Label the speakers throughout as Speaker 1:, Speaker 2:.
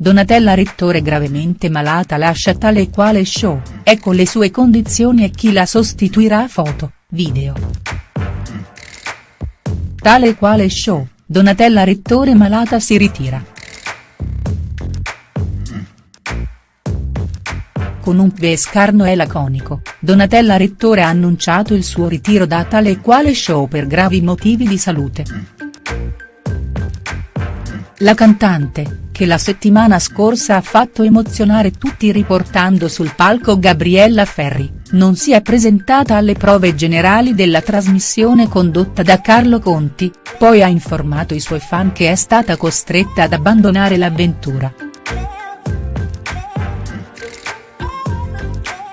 Speaker 1: Donatella Rettore gravemente malata lascia tale e quale show, ecco le sue condizioni e chi la sostituirà foto, video. Tale e quale show, Donatella Rettore malata si ritira. Con un bel scarno e laconico, Donatella Rettore ha annunciato il suo ritiro da tale e quale show per gravi motivi di salute. La cantante, che la settimana scorsa ha fatto emozionare tutti riportando sul palco Gabriella Ferri, non si è presentata alle prove generali della trasmissione condotta da Carlo Conti, poi ha informato i suoi fan che è stata costretta ad abbandonare l'avventura.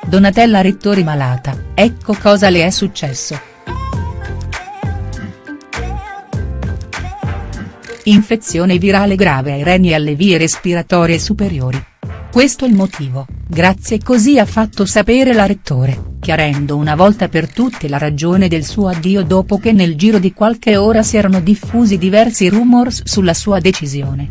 Speaker 1: Donatella Rettori malata, ecco cosa le è successo. Infezione virale grave ai reni e alle vie respiratorie superiori. Questo è il motivo, grazie così ha fatto sapere la rettore, chiarendo una volta per tutte la ragione del suo addio dopo che nel giro di qualche ora si erano diffusi diversi rumors sulla sua decisione.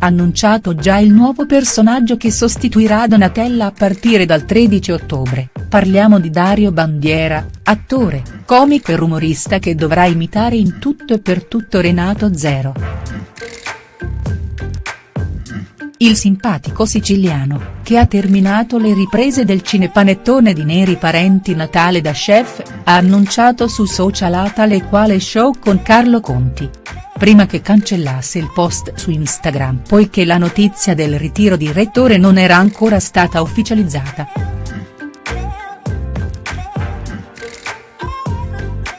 Speaker 1: Annunciato già il nuovo personaggio che sostituirà Donatella a partire dal 13 ottobre, parliamo di Dario Bandiera, attore, comico e rumorista che dovrà imitare in tutto e per tutto Renato Zero. Il simpatico siciliano, che ha terminato le riprese del cinepanettone di Neri Parenti Natale da chef, ha annunciato su social a tale quale show con Carlo Conti. Prima che cancellasse il post su Instagram poiché la notizia del ritiro di rettore non era ancora stata ufficializzata.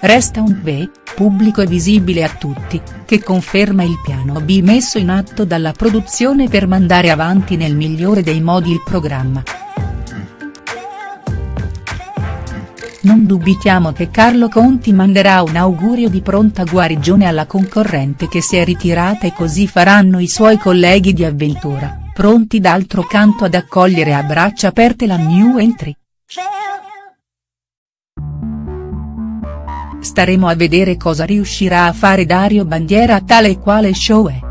Speaker 1: Resta un B, pubblico e visibile a tutti, che conferma il piano B messo in atto dalla produzione per mandare avanti nel migliore dei modi il programma. Non dubitiamo che Carlo Conti manderà un augurio di pronta guarigione alla concorrente che si è ritirata e così faranno i suoi colleghi di avventura, pronti d'altro canto ad accogliere a braccia aperte la new entry. Staremo a vedere cosa riuscirà a fare Dario Bandiera a tale e quale show è.